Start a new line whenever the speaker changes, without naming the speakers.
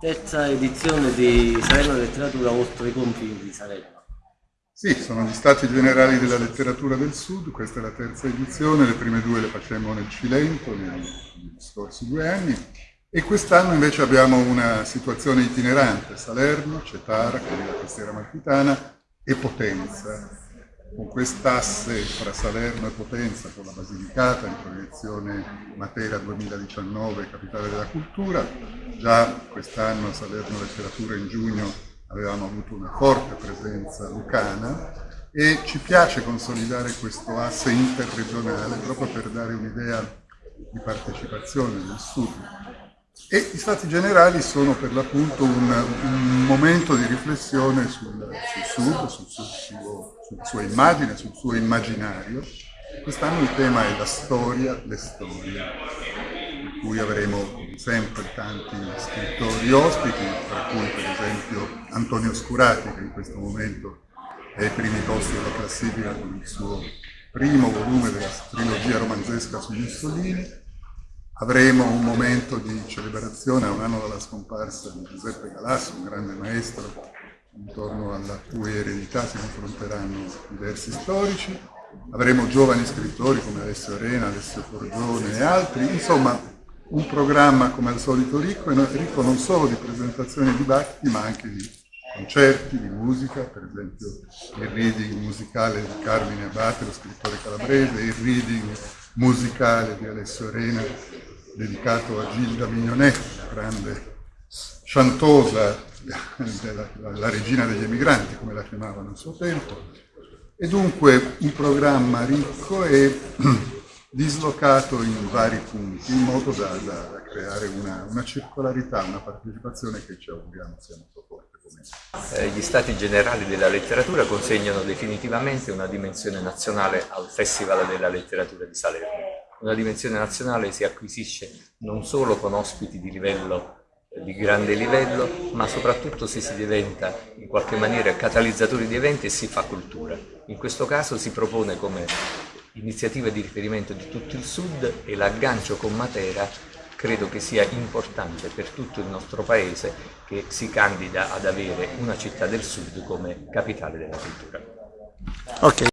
terza edizione di Salerno Letteratura oltre i confini di Salerno.
Sì, sono gli Stati Generali della Letteratura del Sud, questa è la terza edizione, le prime due le facemmo nel Cilento negli scorsi due anni e quest'anno invece abbiamo una situazione itinerante, Salerno, Cetara, è la costiera malfitana, e Potenza, con quest'asse fra Salerno e Potenza, con la Basilicata in proiezione Matera 2019, capitale della cultura. Già quest'anno a Salerno Letteratura in giugno avevamo avuto una forte presenza lucana e ci piace consolidare questo asse interregionale proprio per dare un'idea di partecipazione del Sud e i stati generali sono per l'appunto un, un, momento di riflessione sul, sul Sud, sul suo, sulla sua immagine, sul suo immaginario. Quest'anno il tema è la storia, le storie, cui avremo sempre tanti scrittori ospiti, tra cui per esempio Antonio Scurati, che in questo momento è ai primi posti della classifica con il suo primo volume della trilogia romanzesca su Mussolini, Avremo un momento di celebrazione a un anno dalla scomparsa di Giuseppe Galasso, un grande maestro, intorno alla cui eredità si confronteranno diversi storici. Avremo giovani scrittori come Alessio Arena, Alessio Forgione e altri, insomma un programma come al solito ricco, ricco non solo di presentazioni e dibattiti ma anche di concerti, di musica, per esempio il reading musicale di Carmine Abate, lo scrittore calabrese, il reading musicale di Alessio Arena dedicato a Gilda Mignonetti, la grande chantosa, della, la regina degli emigranti, come la chiamavano a suo tempo, e dunque un programma ricco e dislocato in vari punti, in modo da, da, da creare una, una, circolarità, una partecipazione che ci auguriamo sia molto forte.
Eh, gli Stati Generali della Letteratura consegnano definitivamente una dimensione nazionale al Festival della Letteratura di Salerno una dimensione nazionale si acquisisce non solo con ospiti di livello di grande livello, ma soprattutto se si diventa in qualche maniera catalizzatori di eventi e si fa cultura. In questo caso si propone come iniziativa di riferimento di tutto il Sud e l'aggancio con Matera credo che sia importante per tutto il nostro Paese che si candida ad avere una città del Sud come capitale della cultura.
Okay.